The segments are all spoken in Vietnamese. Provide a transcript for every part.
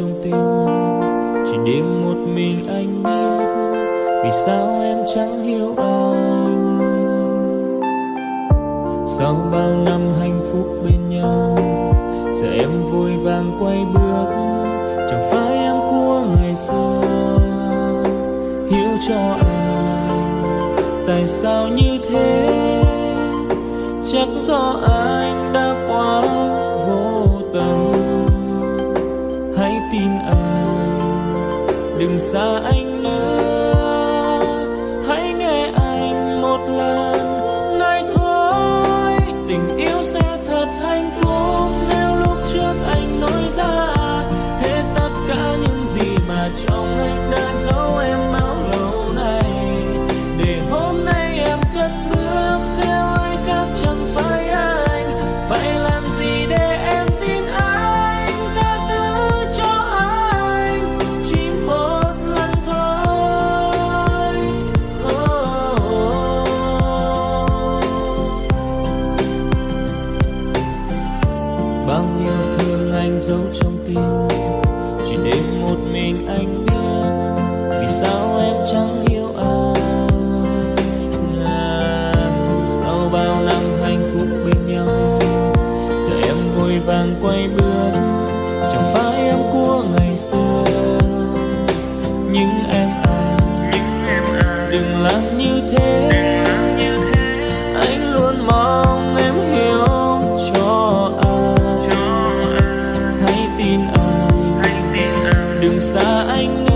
trong tim chỉ đêm một mình anh biết vì sao em chẳng hiểu anh. Sau bao năm hạnh phúc bên nhau, giờ em vui vàng quay bước. Chẳng phải em của ngày xưa hiểu cho anh, tại sao như thế? Chắc do anh xa anh. xa anh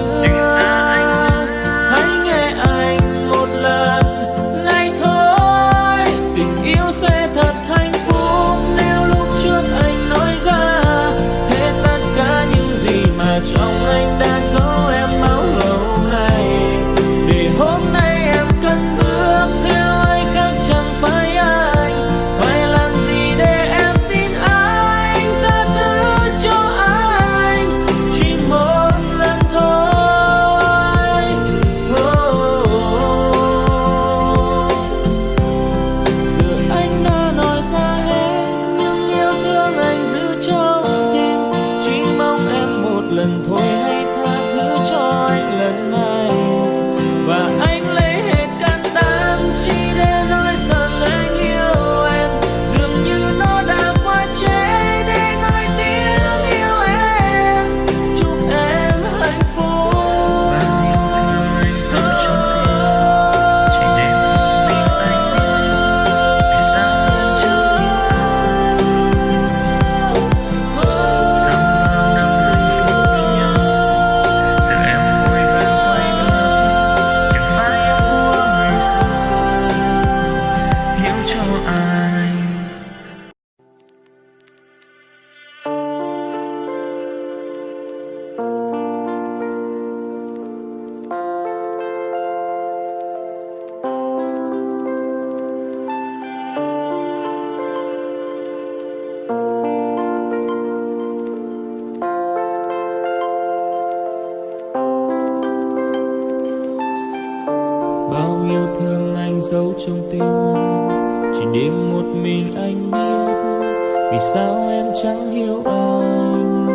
vì sao em chẳng hiểu anh?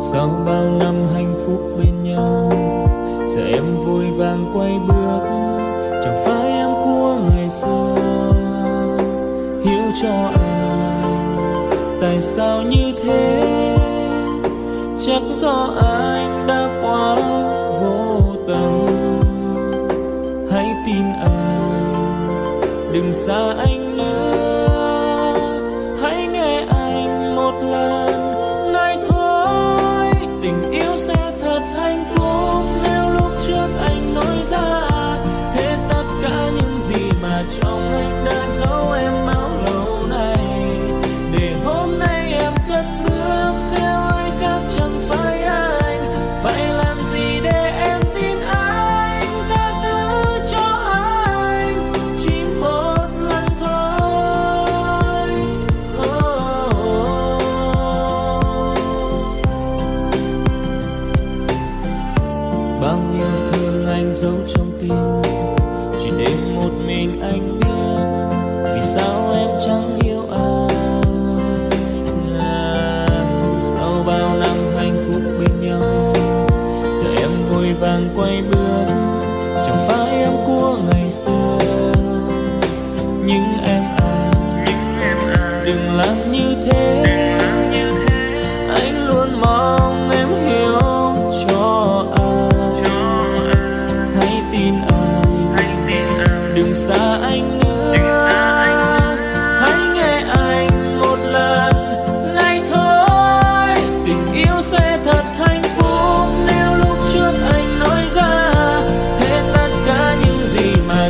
Sau bao năm hạnh phúc bên nhau, giờ em vui vàng quay bước, chẳng phải em của ngày xưa. Hiểu cho anh, tại sao như thế? Chắc do anh đã quá vô tâm hãy tin anh, đừng xa anh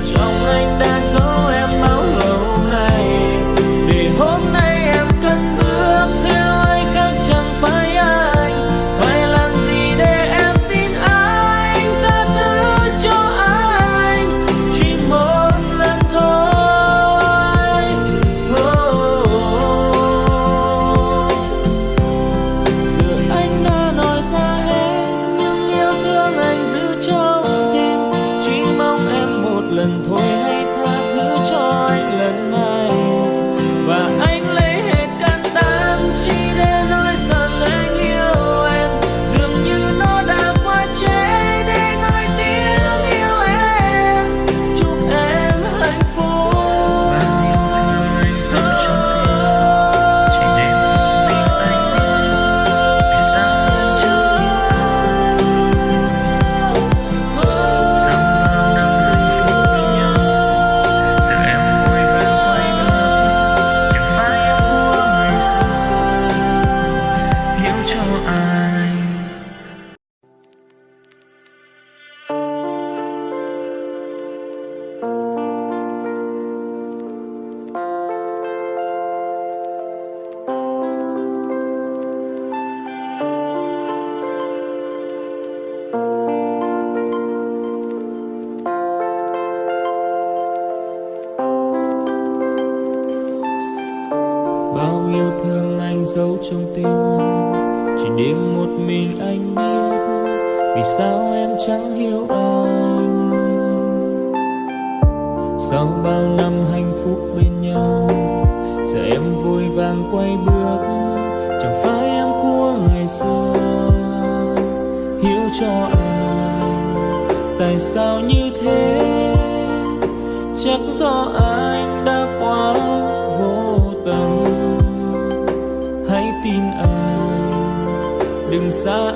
trong anh đã cho anh tại sao như thế? Chắc do anh đã quá vô tâm hãy tin anh đừng xa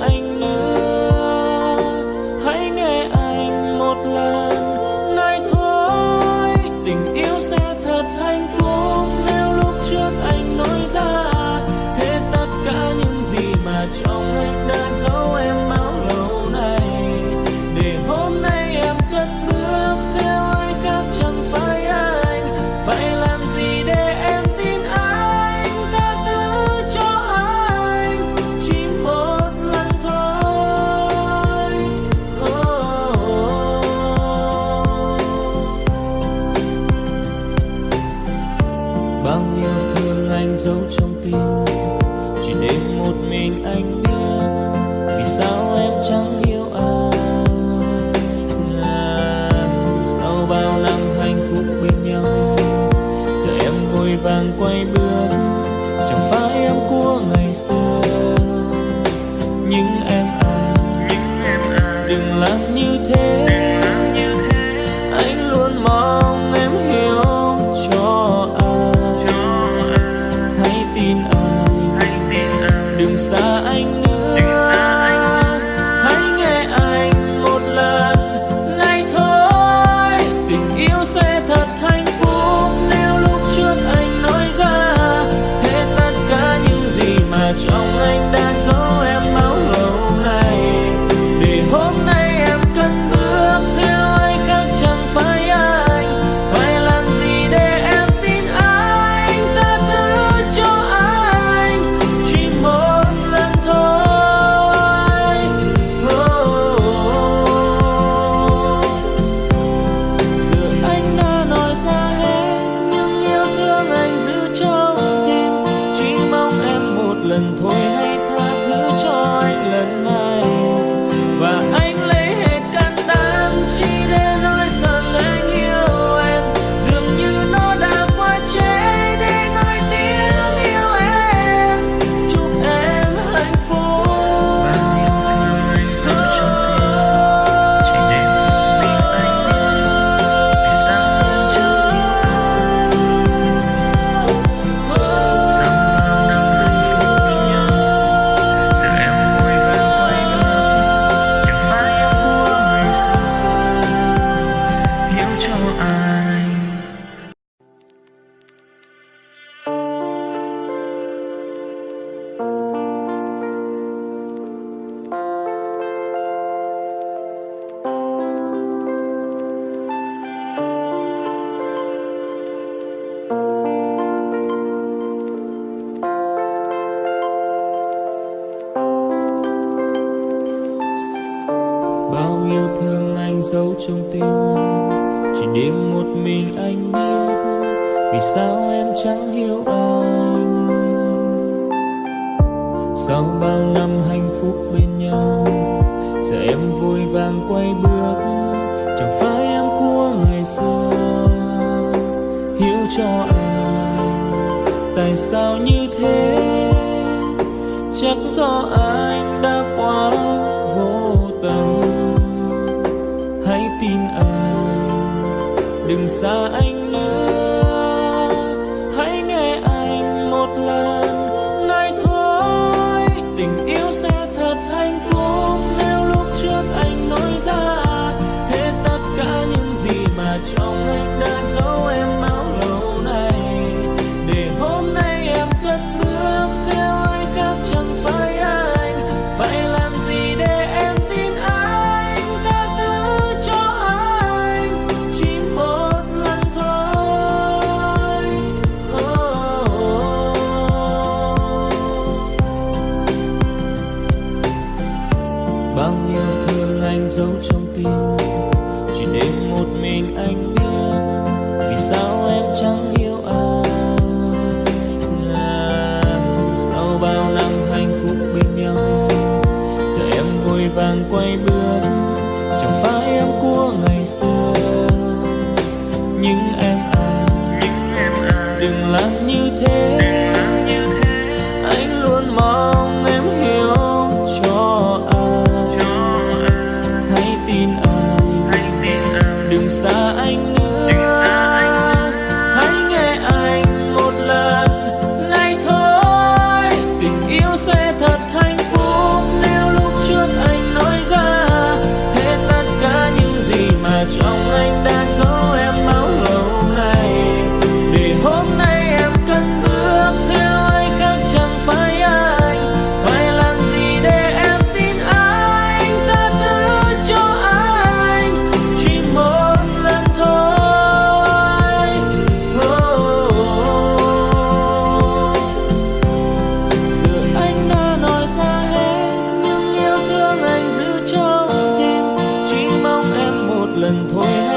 em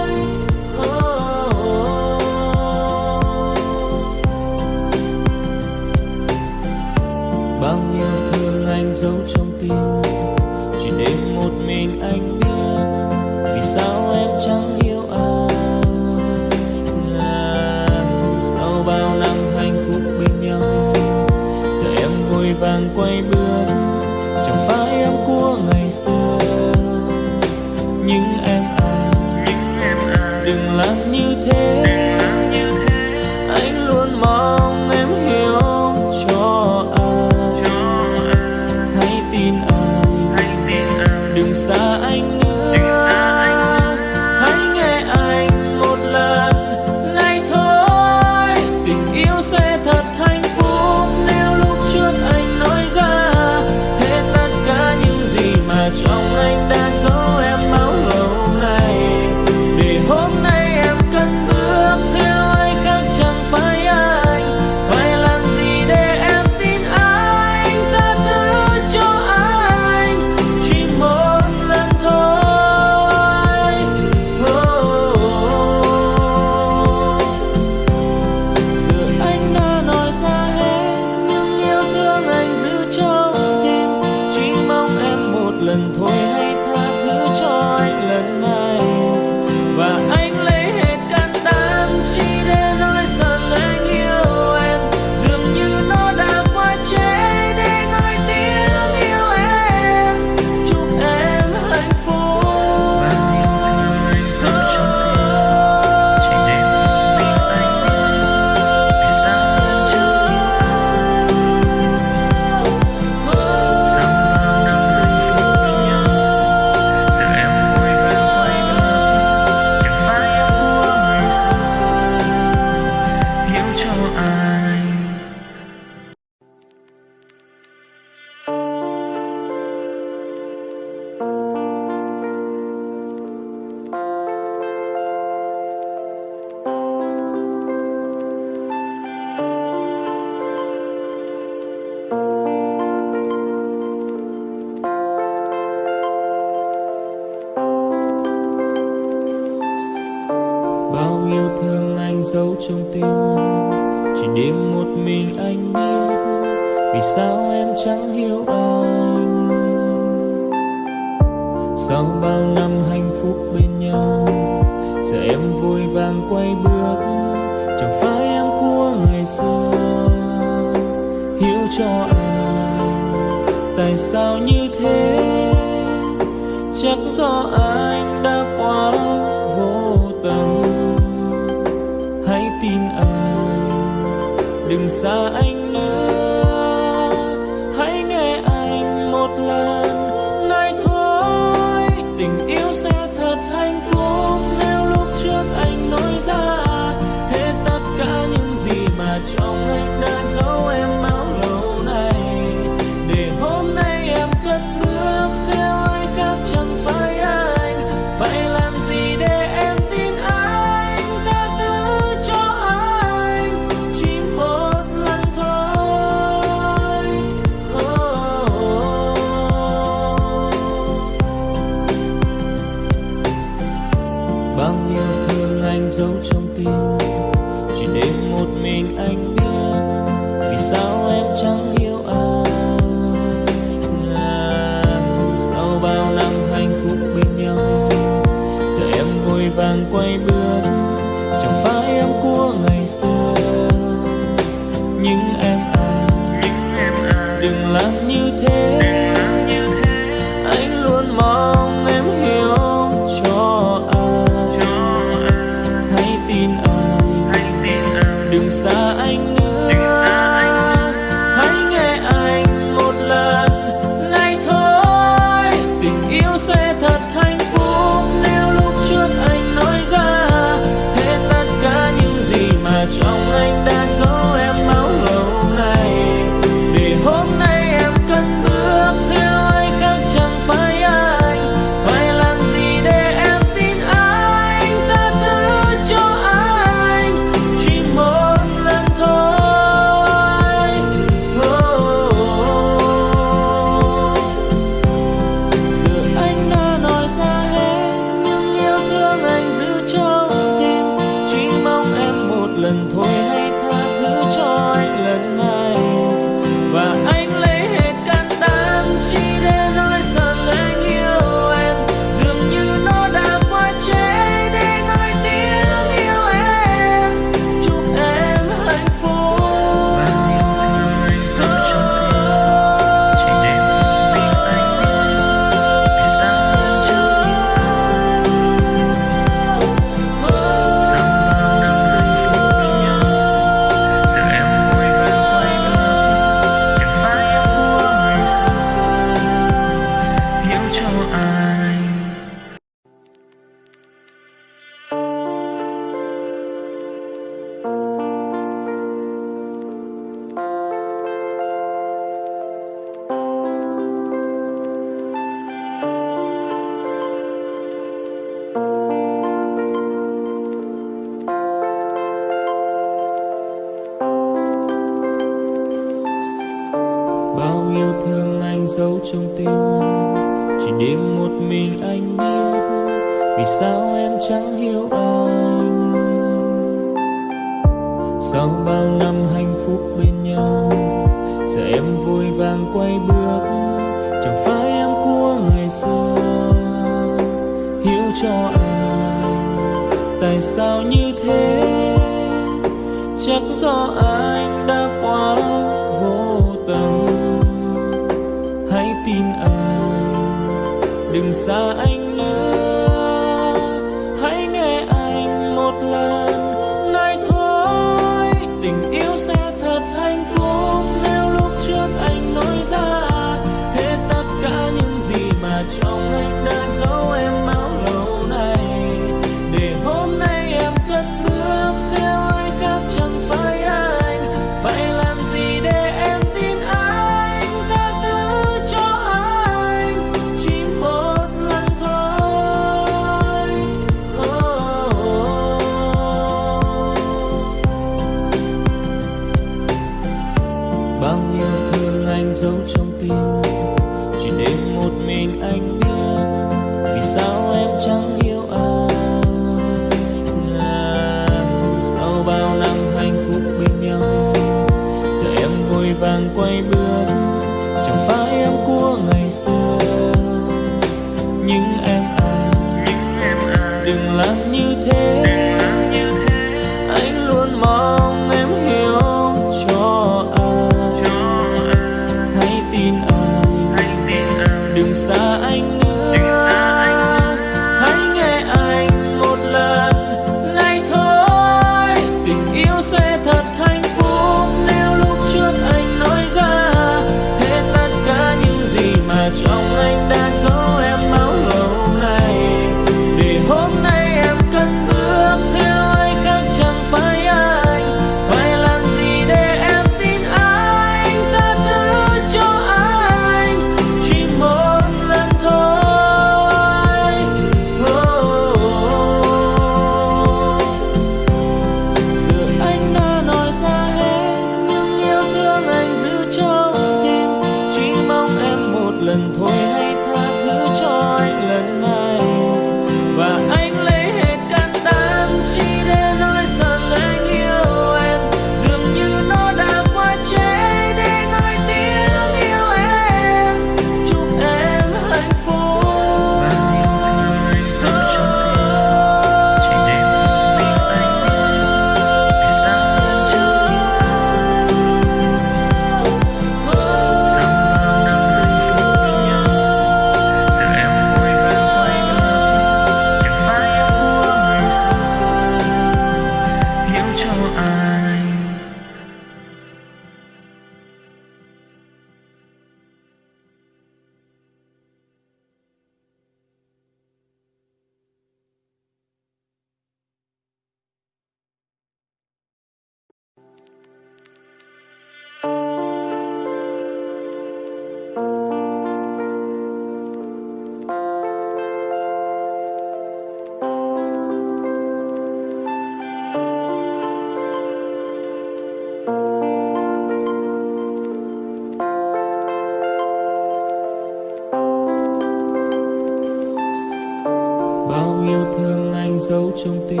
trong tim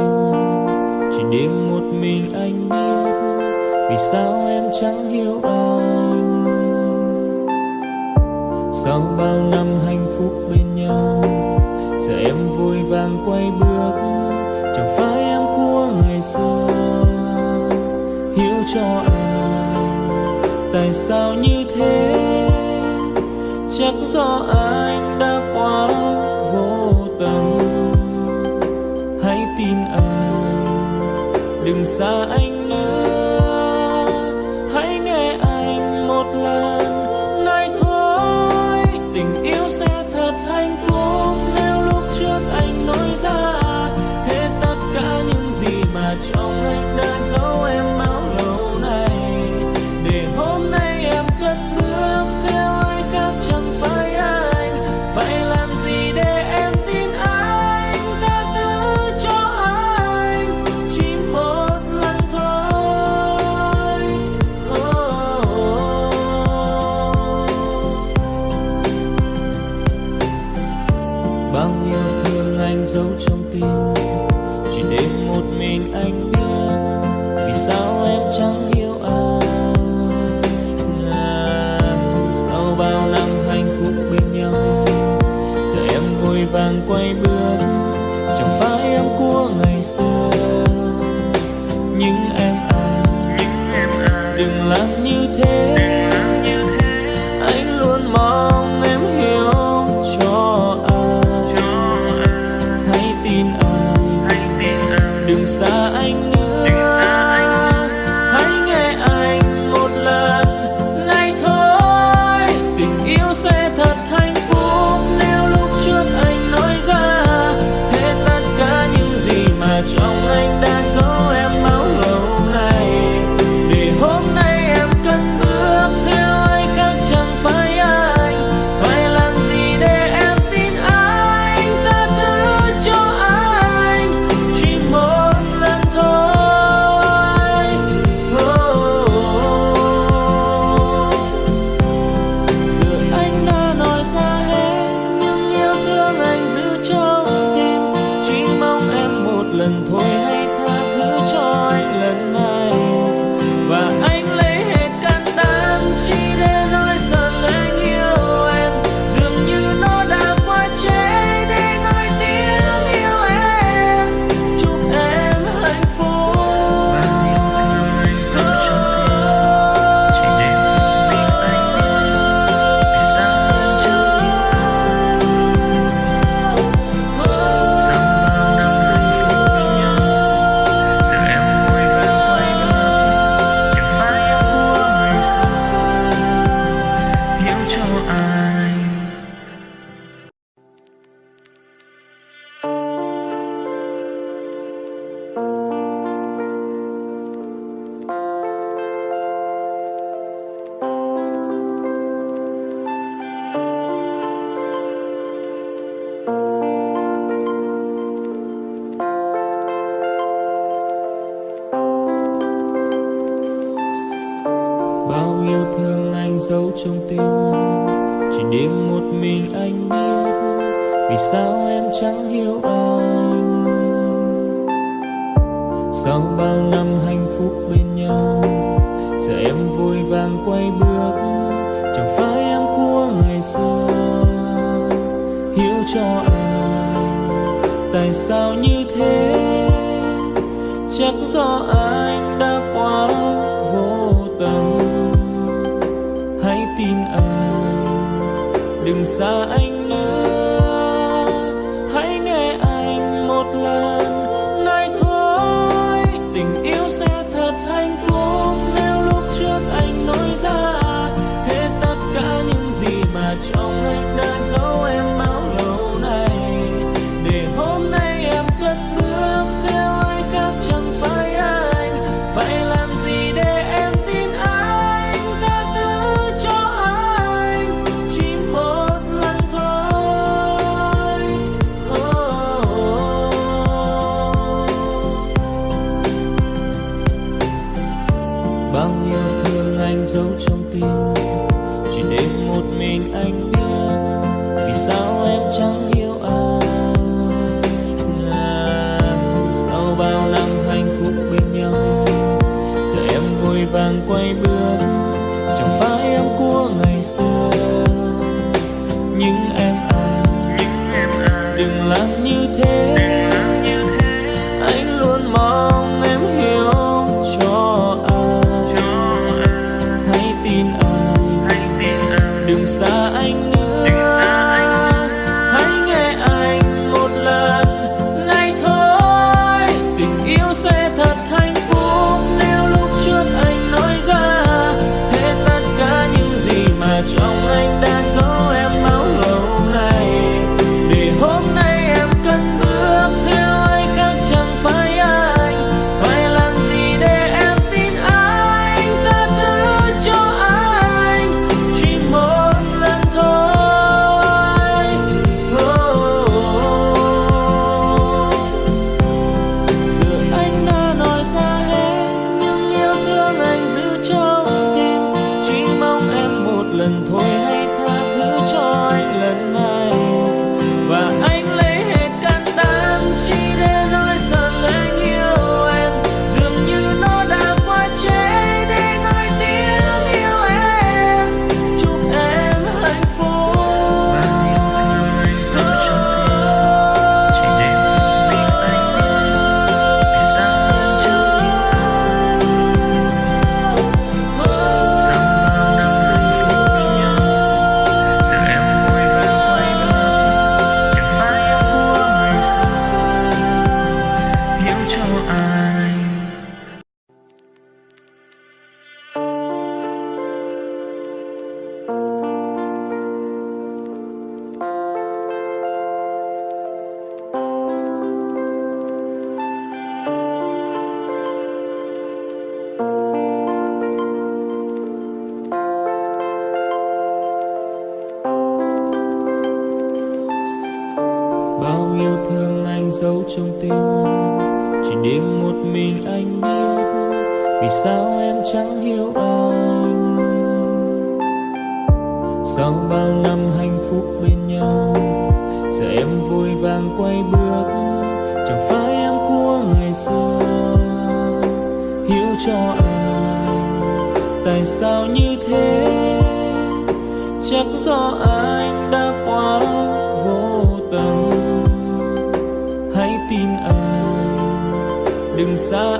chỉ đêm một mình anh biết vì sao em chẳng hiểu anh. Sau bao năm hạnh phúc bên nhau, giờ em vui vàng quay bước. Chẳng phải em của ngày xưa hiểu cho anh. Tại sao như thế? Chắc do anh sa sao em chẳng hiểu anh? Sau bao năm hạnh phúc bên nhau, Giờ em vui vàng quay bước. Chẳng phải em của ngày xưa, Hiểu cho anh. Tại sao như thế? Chắc do anh đã quá vô tâm Hãy tin anh, Đừng xa yêu thương anh giấu trong tim. Chỉ đêm một mình anh biết, Vì sao em chẳng hiểu anh? Sau bao năm hạnh phúc bên nhau, Giờ em vui vàng quay bước. Chẳng phải em của ngày xưa, Hiểu cho anh Tại sao như thế. Chắc do anh đã quá pensar.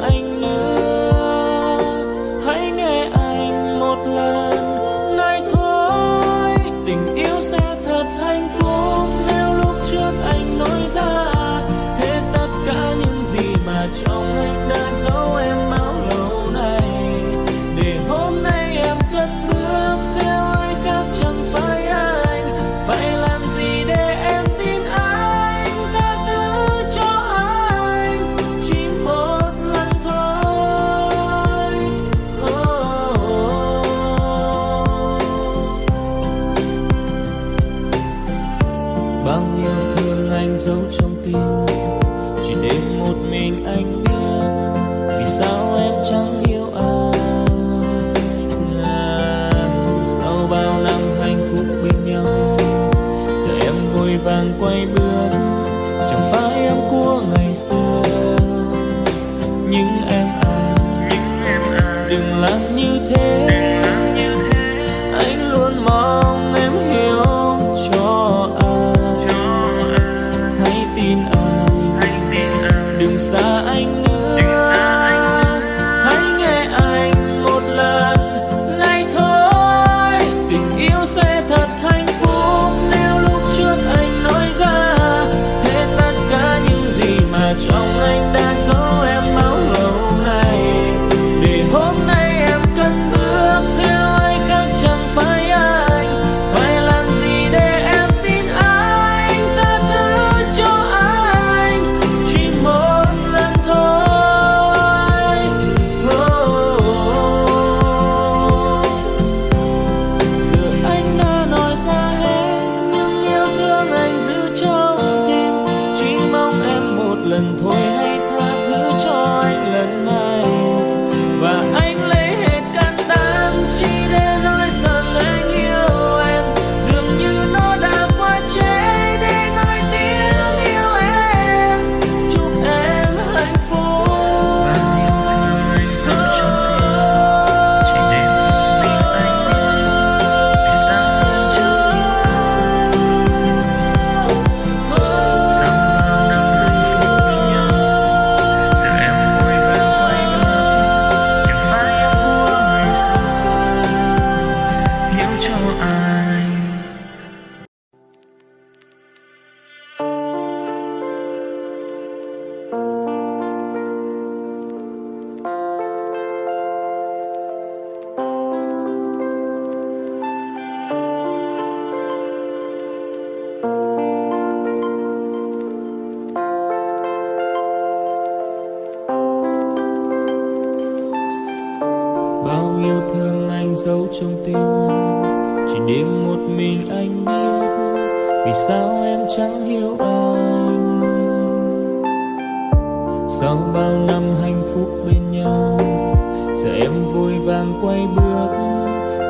em vội vàng quay bước,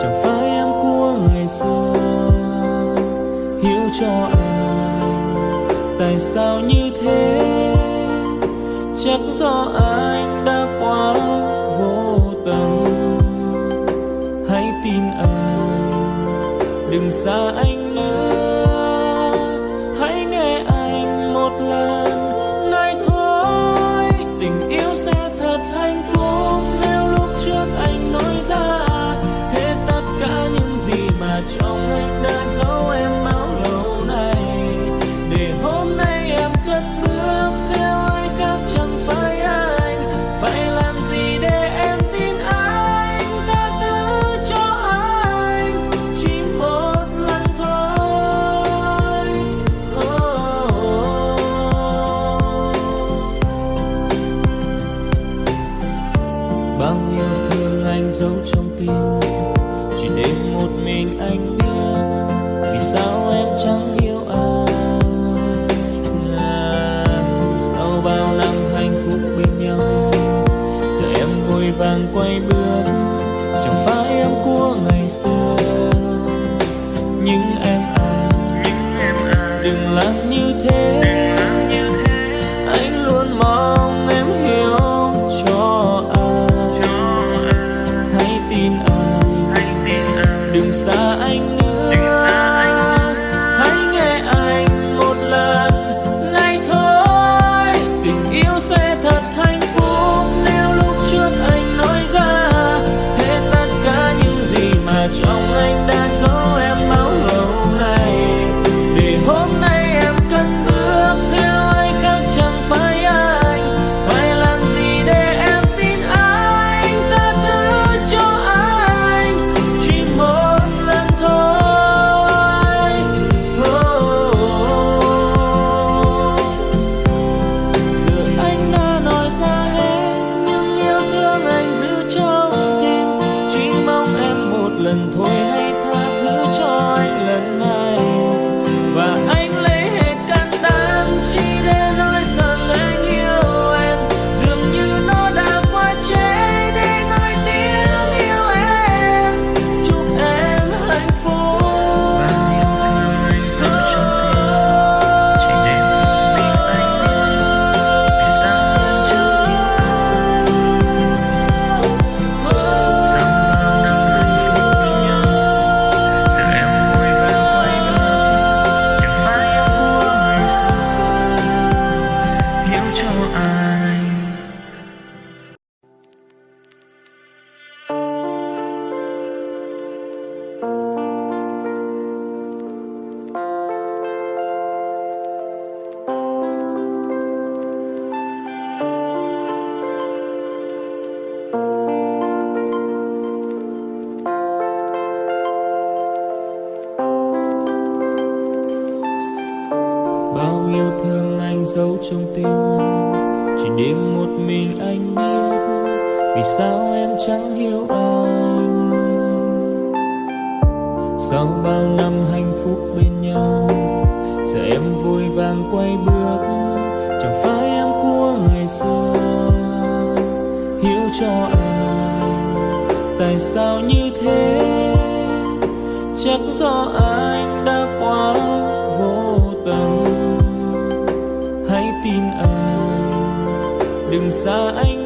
chẳng phải em của ngày xưa. Hiểu cho anh, tại sao như thế? Chắc do anh đừng xa anh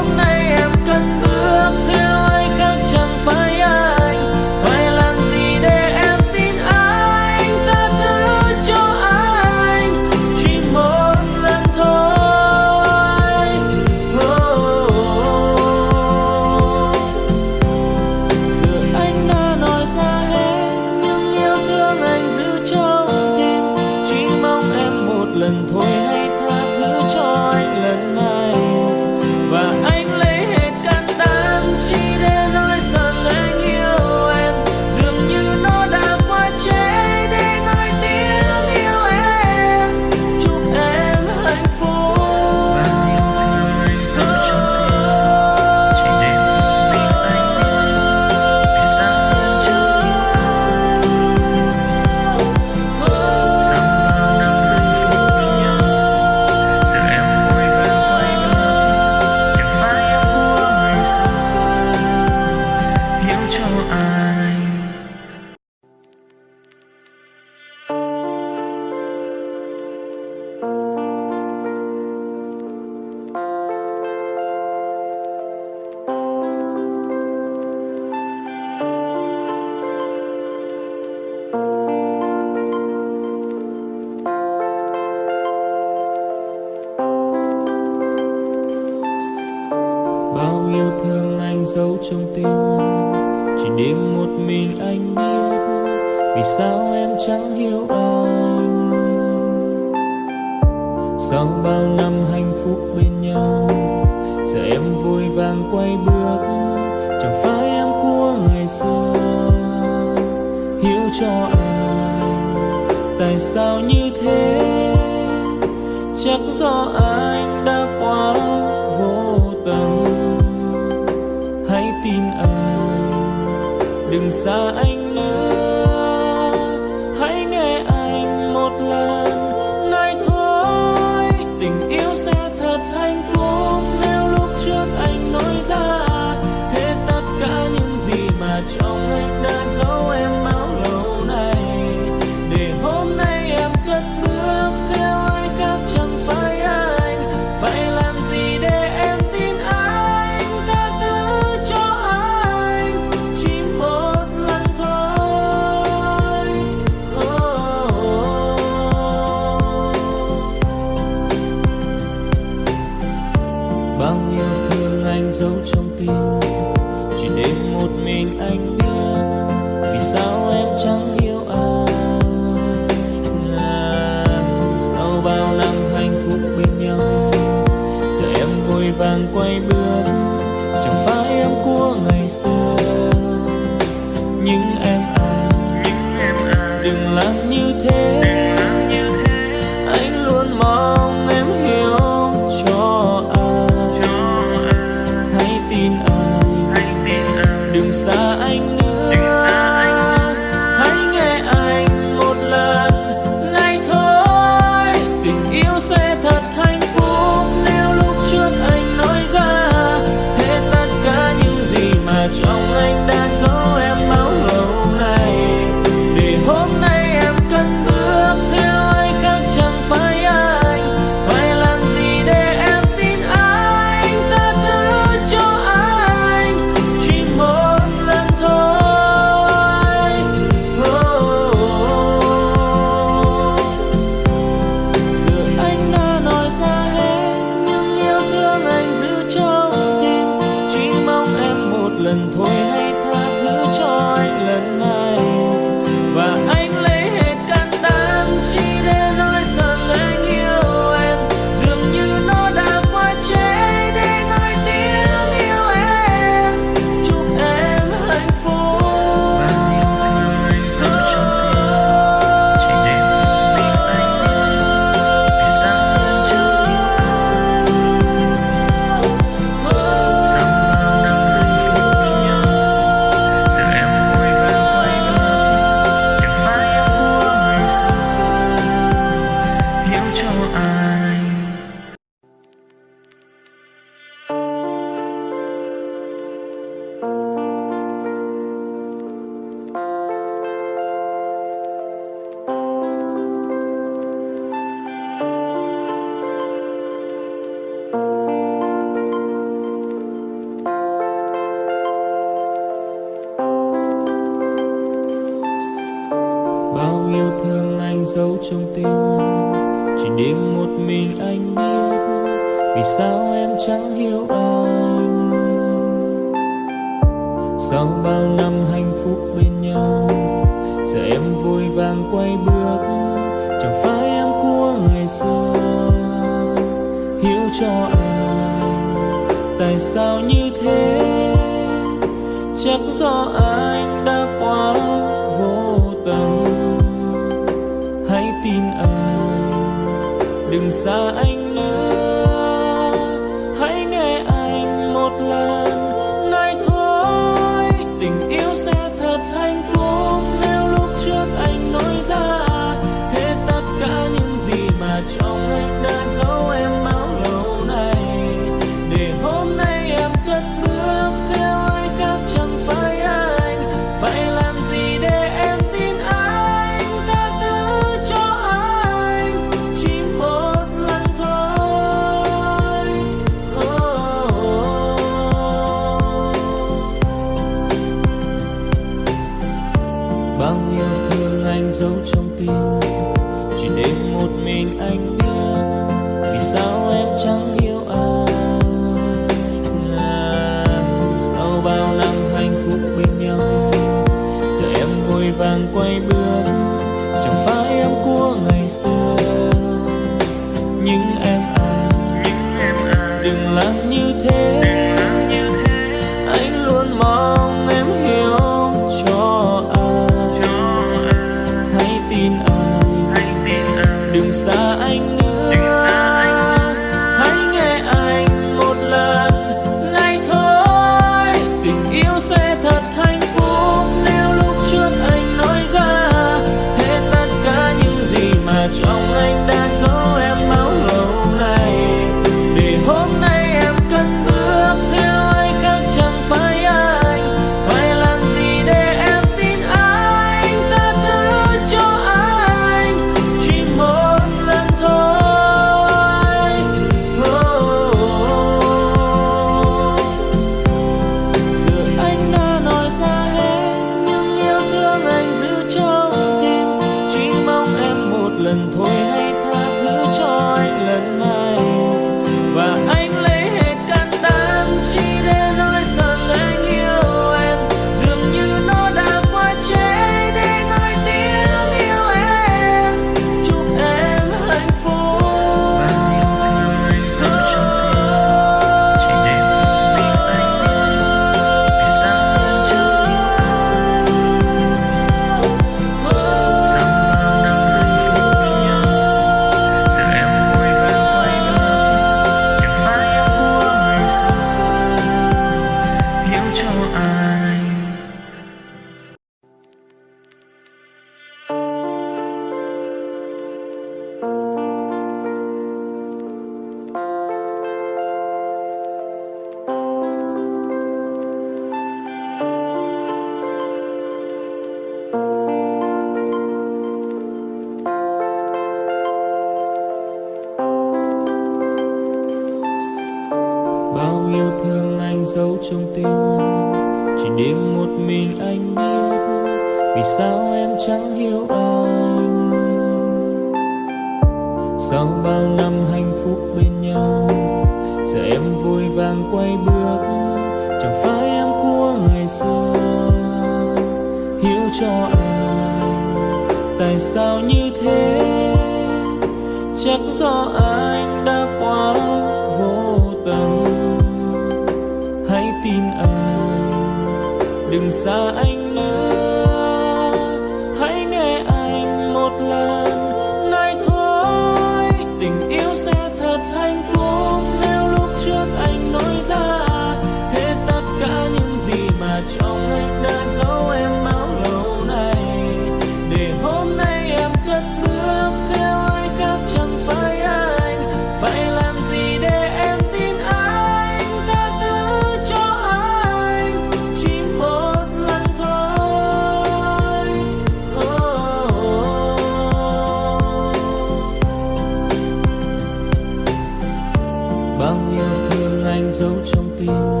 anh giấu trong tim.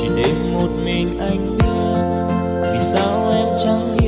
Chỉ để một mình anh biết vì sao em chẳng hiểu.